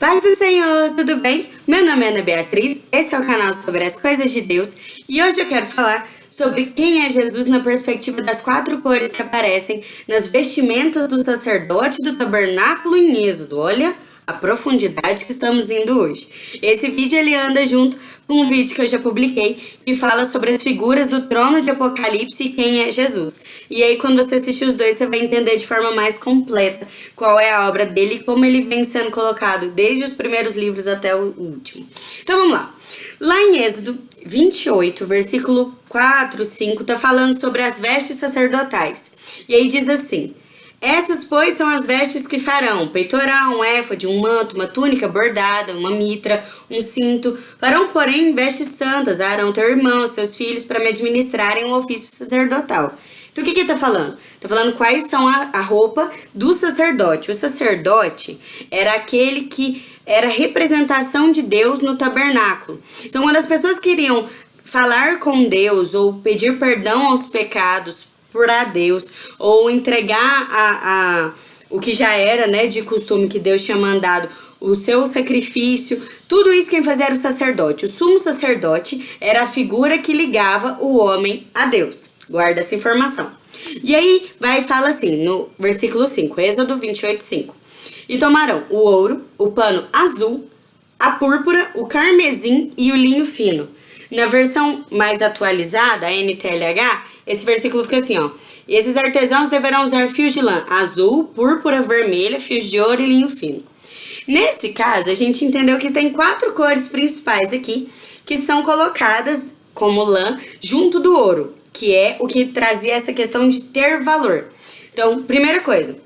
Paz do Senhor, tudo bem? Meu nome é Ana Beatriz, esse é o canal sobre as coisas de Deus e hoje eu quero falar sobre quem é Jesus na perspectiva das quatro cores que aparecem nas vestimentas do sacerdote do tabernáculo em Êxodo. Olha, a profundidade que estamos indo hoje. Esse vídeo ele anda junto com um vídeo que eu já publiquei que fala sobre as figuras do trono de Apocalipse e quem é Jesus. E aí quando você assistir os dois você vai entender de forma mais completa qual é a obra dele e como ele vem sendo colocado desde os primeiros livros até o último. Então vamos lá. Lá em Êxodo 28, versículo 4, 5, tá falando sobre as vestes sacerdotais. E aí diz assim: essas, pois, são as vestes que farão peitoral, um éfode, um manto, uma túnica bordada, uma mitra, um cinto. Farão, porém, vestes santas, Arão, teu irmão, seus filhos, para me administrarem o ofício sacerdotal. Então, o que que tá falando? Tá falando quais são a, a roupa do sacerdote. O sacerdote era aquele que era representação de Deus no tabernáculo. Então, quando as pessoas queriam falar com Deus ou pedir perdão aos pecados, a Deus, ou entregar a, a, o que já era né, de costume que Deus tinha mandado, o seu sacrifício, tudo isso quem fazia era o sacerdote. O sumo sacerdote era a figura que ligava o homem a Deus. Guarda essa informação. E aí vai e fala assim, no versículo 5, Êxodo 28, 5. E tomarão o ouro, o pano azul, a púrpura, o carmesim e o linho fino. Na versão mais atualizada, a NTLH, esse versículo fica assim, ó. Esses artesãos deverão usar fios de lã azul, púrpura, vermelha, fios de ouro e linho fino. Nesse caso, a gente entendeu que tem quatro cores principais aqui, que são colocadas como lã junto do ouro, que é o que trazia essa questão de ter valor. Então, primeira coisa,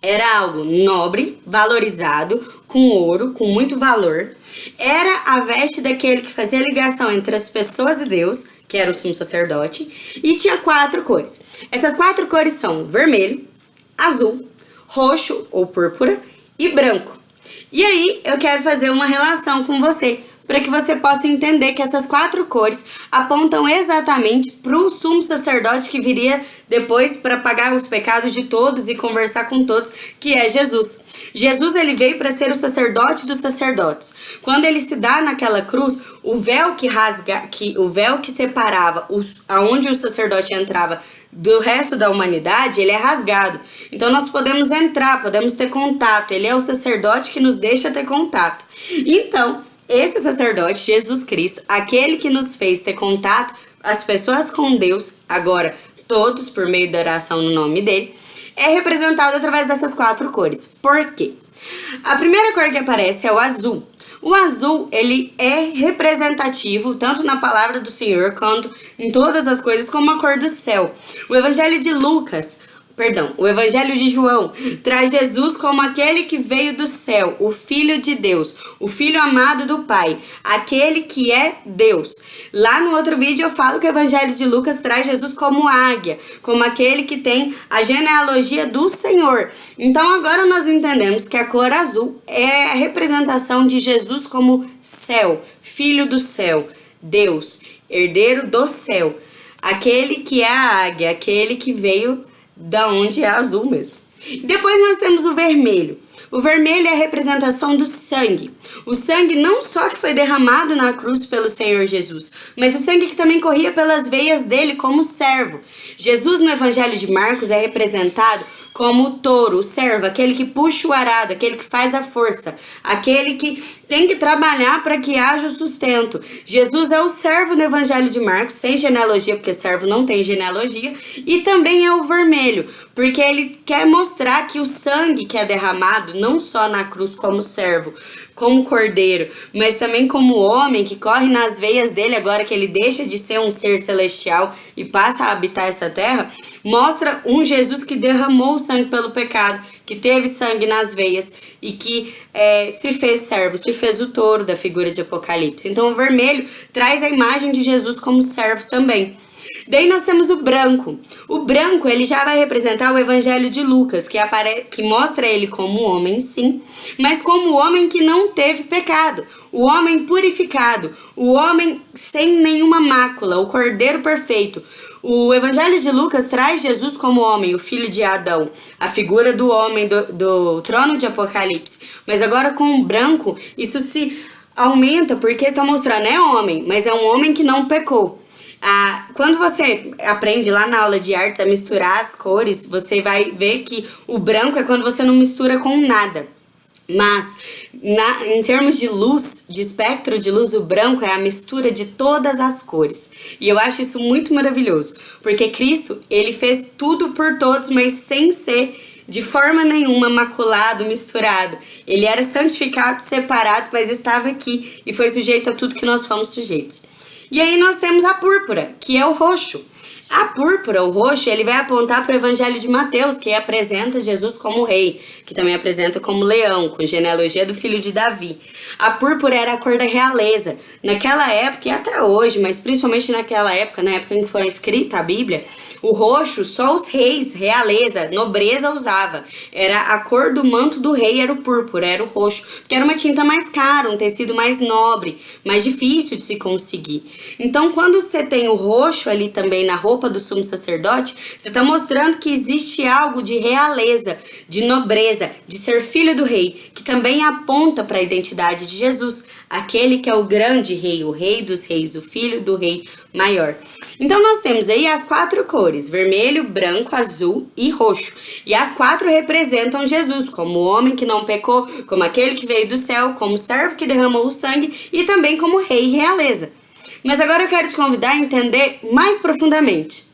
era algo nobre, valorizado, com ouro, com muito valor. Era a veste daquele que fazia ligação entre as pessoas e Deus, que era o sumo sacerdote, e tinha quatro cores. Essas quatro cores são vermelho, azul, roxo ou púrpura e branco. E aí eu quero fazer uma relação com você para que você possa entender que essas quatro cores apontam exatamente para o sumo sacerdote que viria depois para pagar os pecados de todos e conversar com todos, que é Jesus. Jesus ele veio para ser o sacerdote dos sacerdotes. Quando ele se dá naquela cruz, o véu que rasga, que o véu que separava os, aonde o sacerdote entrava do resto da humanidade, ele é rasgado. Então nós podemos entrar, podemos ter contato. Ele é o sacerdote que nos deixa ter contato. Então, esse sacerdote, Jesus Cristo, aquele que nos fez ter contato, as pessoas com Deus, agora todos por meio da oração no nome dele, é representado através dessas quatro cores. Por quê? A primeira cor que aparece é o azul. O azul, ele é representativo, tanto na palavra do Senhor, quanto em todas as coisas, como a cor do céu. O Evangelho de Lucas perdão, o Evangelho de João traz Jesus como aquele que veio do céu, o Filho de Deus, o Filho amado do Pai, aquele que é Deus. Lá no outro vídeo eu falo que o Evangelho de Lucas traz Jesus como águia, como aquele que tem a genealogia do Senhor. Então agora nós entendemos que a cor azul é a representação de Jesus como céu, Filho do céu, Deus, herdeiro do céu. Aquele que é a águia, aquele que veio da onde é azul mesmo. Depois nós temos o vermelho. O vermelho é a representação do sangue. O sangue não só que foi derramado na cruz pelo Senhor Jesus, mas o sangue que também corria pelas veias dele como servo. Jesus no Evangelho de Marcos é representado como o touro, o servo, aquele que puxa o arado, aquele que faz a força, aquele que tem que trabalhar para que haja o sustento. Jesus é o servo no Evangelho de Marcos, sem genealogia, porque servo não tem genealogia, e também é o vermelho, porque ele quer mostrar que o sangue que é derramado, não só na cruz como servo, como cordeiro, mas também como homem que corre nas veias dele agora que ele deixa de ser um ser celestial e passa a habitar essa terra, mostra um Jesus que derramou sangue pelo pecado, que teve sangue nas veias e que é, se fez servo, se fez o touro da figura de Apocalipse. Então o vermelho traz a imagem de Jesus como servo também. Daí nós temos o branco. O branco, ele já vai representar o evangelho de Lucas, que, apare... que mostra ele como homem, sim, mas como homem que não teve pecado. O homem purificado, o homem sem nenhuma mácula, o cordeiro perfeito, O Evangelho de Lucas traz Jesus como homem, o filho de Adão, a figura do homem do, do trono de Apocalipse. Mas agora com o branco, isso se aumenta porque está mostrando é homem, mas é um homem que não pecou. Ah, quando você aprende lá na aula de artes a misturar as cores, você vai ver que o branco é quando você não mistura com nada. Mas, na, em termos de luz, de espectro de luz, o branco é a mistura de todas as cores. E eu acho isso muito maravilhoso, porque Cristo, ele fez tudo por todos, mas sem ser de forma nenhuma maculado, misturado. Ele era santificado, separado, mas estava aqui e foi sujeito a tudo que nós fomos sujeitos. E aí nós temos a púrpura, que é o roxo. A púrpura, o roxo, ele vai apontar para o Evangelho de Mateus, que apresenta Jesus como rei, que também apresenta como leão, com genealogia do filho de Davi. A púrpura era a cor da realeza. Naquela época, e até hoje, mas principalmente naquela época, na época em que foi escrita a Bíblia, o roxo só os reis, realeza, nobreza usava. Era a cor do manto do rei, era o púrpura, era o roxo, porque era uma tinta mais cara, um tecido mais nobre, mais difícil de se conseguir. Então, quando você tem o roxo ali também na roupa, do sumo sacerdote, você está mostrando que existe algo de realeza, de nobreza, de ser filho do rei, que também aponta para a identidade de Jesus, aquele que é o grande rei, o rei dos reis, o filho do rei maior. Então nós temos aí as quatro cores, vermelho, branco, azul e roxo. E as quatro representam Jesus, como o homem que não pecou, como aquele que veio do céu, como servo que derramou o sangue e também como rei e realeza. Mas agora eu quero te convidar a entender mais profundamente.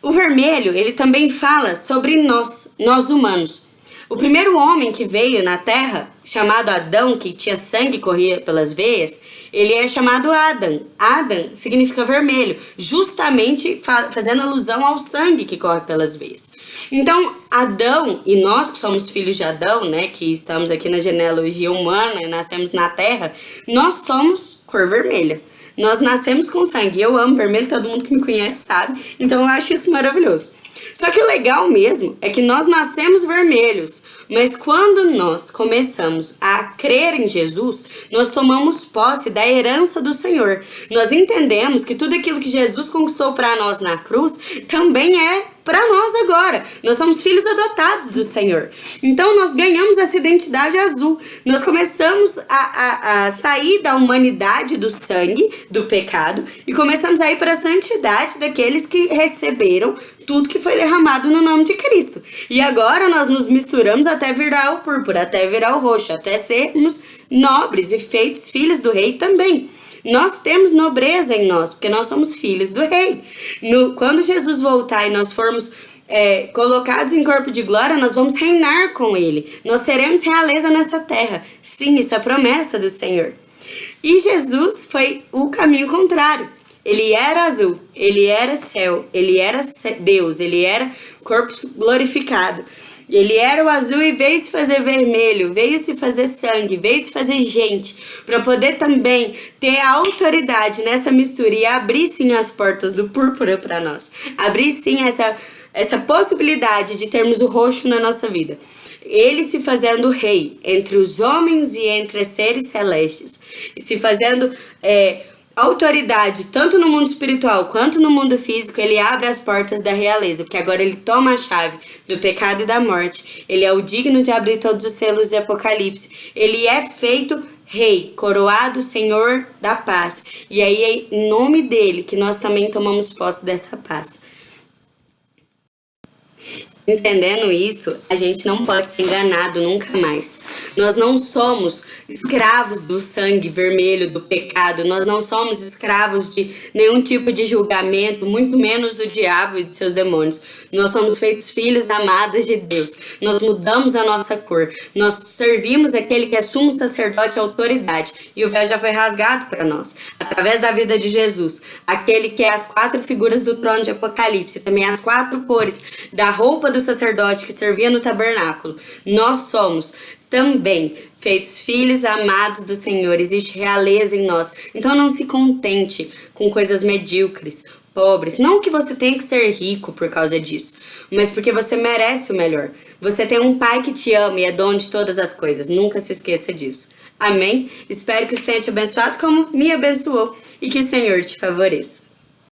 O vermelho, ele também fala sobre nós, nós humanos. O primeiro homem que veio na Terra, chamado Adão, que tinha sangue que corria pelas veias, ele é chamado Adam. Adam significa vermelho, justamente fazendo alusão ao sangue que corre pelas veias. Então, Adão, e nós que somos filhos de Adão, né, que estamos aqui na genealogia humana, nascemos na Terra, nós somos cor vermelha. Nós nascemos com sangue. Eu amo vermelho, todo mundo que me conhece sabe. Então eu acho isso maravilhoso. Só que o legal mesmo é que nós nascemos vermelhos, mas quando nós começamos a crer em Jesus, nós tomamos posse da herança do Senhor. Nós entendemos que tudo aquilo que Jesus conquistou para nós na cruz também é para nós agora. Nós somos filhos adotados do Senhor. Então nós ganhamos essa identidade azul. Nós começamos a, a, a sair da humanidade do sangue, do pecado, e começamos a ir para a santidade daqueles que receberam tudo que foi derramado no nome de Cristo. E agora nós nos misturamos até virar o púrpura, até virar o roxo, até sermos nobres e feitos filhos do rei também. Nós temos nobreza em nós, porque nós somos filhos do rei. No, quando Jesus voltar e nós formos é, colocados em corpo de glória, nós vamos reinar com ele. Nós seremos realeza nessa terra. Sim, isso é promessa do Senhor. E Jesus foi o caminho contrário. Ele era azul, ele era céu, ele era Deus, ele era corpo glorificado. Ele era o azul e veio se fazer vermelho, veio se fazer sangue, veio se fazer gente, para poder também ter a autoridade nessa mistura e abrir sim as portas do púrpura para nós. Abrir sim essa, essa possibilidade de termos o roxo na nossa vida. Ele se fazendo rei entre os homens e entre os seres celestes, se fazendo é, autoridade, tanto no mundo espiritual quanto no mundo físico, ele abre as portas da realeza, porque agora ele toma a chave do pecado e da morte. Ele é o digno de abrir todos os selos de Apocalipse. Ele é feito rei, coroado Senhor da paz. E aí é em nome dele que nós também tomamos posse dessa paz. Entendendo isso, a gente não pode ser enganado nunca mais. Nós não somos escravos do sangue vermelho do pecado, nós não somos escravos de nenhum tipo de julgamento, muito menos do diabo e de seus demônios. Nós somos feitos filhos amados de Deus. Nós mudamos a nossa cor. Nós servimos aquele que é sumo sacerdote autoridade. E o véu já foi rasgado para nós, através da vida de Jesus. Aquele que é as quatro figuras do trono de Apocalipse, também as quatro cores da roupa do do sacerdote que servia no tabernáculo, nós somos também feitos filhos amados do Senhor, existe realeza em nós. Então não se contente com coisas medíocres, pobres. Não que você tenha que ser rico por causa disso, mas porque você merece o melhor. Você tem um pai que te ama e é dono de todas as coisas. Nunca se esqueça disso. Amém? Espero que você tenha te abençoado como me abençoou e que o Senhor te favoreça.